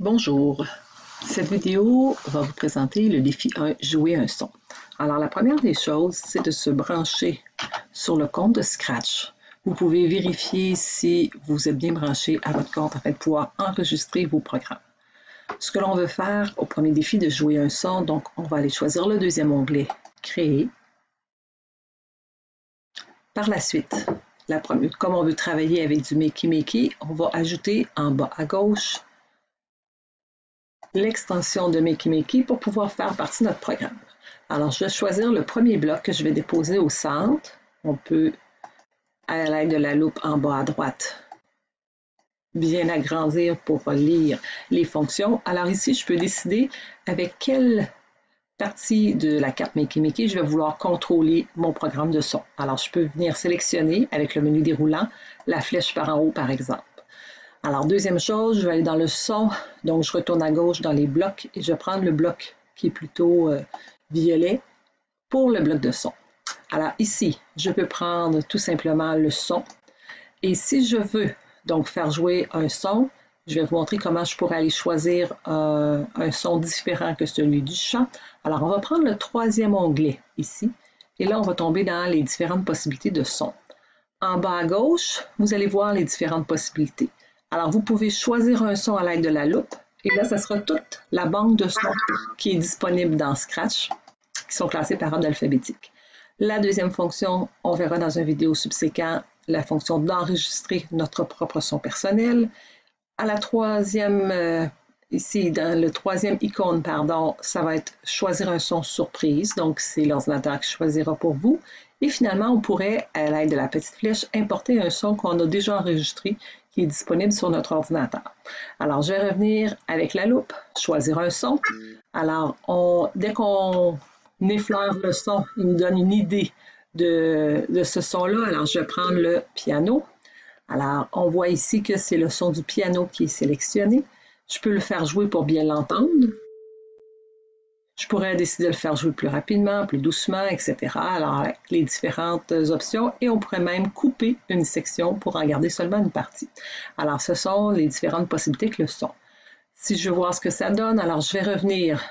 Bonjour, cette vidéo va vous présenter le défi 1 Jouer un son. Alors la première des choses, c'est de se brancher sur le compte de Scratch. Vous pouvez vérifier si vous êtes bien branché à votre compte afin de pouvoir enregistrer vos programmes. Ce que l'on veut faire au premier défi de jouer un son, donc on va aller choisir le deuxième onglet Créer. Par la suite, comme on veut travailler avec du Makey Makey, on va ajouter en bas à gauche l'extension de Makey Makey pour pouvoir faire partie de notre programme. Alors, je vais choisir le premier bloc que je vais déposer au centre. On peut, à l'aide de la loupe en bas à droite, bien agrandir pour lire les fonctions. Alors ici, je peux décider avec quelle partie de la carte Makey Makey je vais vouloir contrôler mon programme de son. Alors, je peux venir sélectionner avec le menu déroulant la flèche par en haut, par exemple. Alors, deuxième chose, je vais aller dans le son. Donc, je retourne à gauche dans les blocs et je vais prendre le bloc qui est plutôt euh, violet pour le bloc de son. Alors ici, je peux prendre tout simplement le son. Et si je veux donc faire jouer un son, je vais vous montrer comment je pourrais aller choisir un, un son différent que celui du chant. Alors, on va prendre le troisième onglet ici. Et là, on va tomber dans les différentes possibilités de son. En bas à gauche, vous allez voir les différentes possibilités. Alors, vous pouvez choisir un son à l'aide de la loupe. Et là, ce sera toute la banque de sons qui est disponible dans Scratch, qui sont classés par ordre alphabétique. La deuxième fonction, on verra dans une vidéo subséquente, la fonction d'enregistrer notre propre son personnel. À la troisième, euh, ici, dans le troisième icône, pardon, ça va être choisir un son surprise. Donc, c'est l'ordinateur qui choisira pour vous. Et finalement, on pourrait, à l'aide de la petite flèche, importer un son qu'on a déjà enregistré qui est disponible sur notre ordinateur. Alors, je vais revenir avec la loupe, choisir un son. Alors, dès qu'on effleure le son, il nous donne une idée de ce son-là. Alors, je vais prendre le piano. Alors, on voit ici que c'est le son du piano qui est sélectionné. Je peux le faire jouer pour bien l'entendre. Je pourrais décider de le faire jouer plus rapidement, plus doucement, etc. Alors, les différentes options, et on pourrait même couper une section pour en garder seulement une partie. Alors, ce sont les différentes possibilités que le son. Si je veux voir ce que ça donne, alors je vais revenir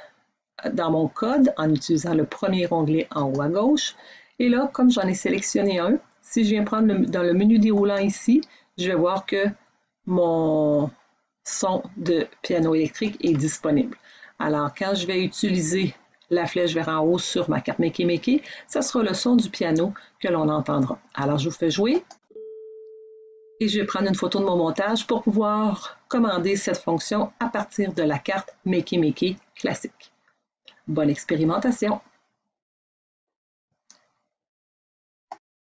dans mon code en utilisant le premier onglet en haut à gauche. Et là, comme j'en ai sélectionné un, si je viens prendre dans le menu déroulant ici, je vais voir que mon son de piano électrique est disponible. Alors, quand je vais utiliser la flèche vers en haut sur ma carte Makey Makey, ce sera le son du piano que l'on entendra. Alors, je vous fais jouer et je vais prendre une photo de mon montage pour pouvoir commander cette fonction à partir de la carte Makey Makey classique. Bonne expérimentation!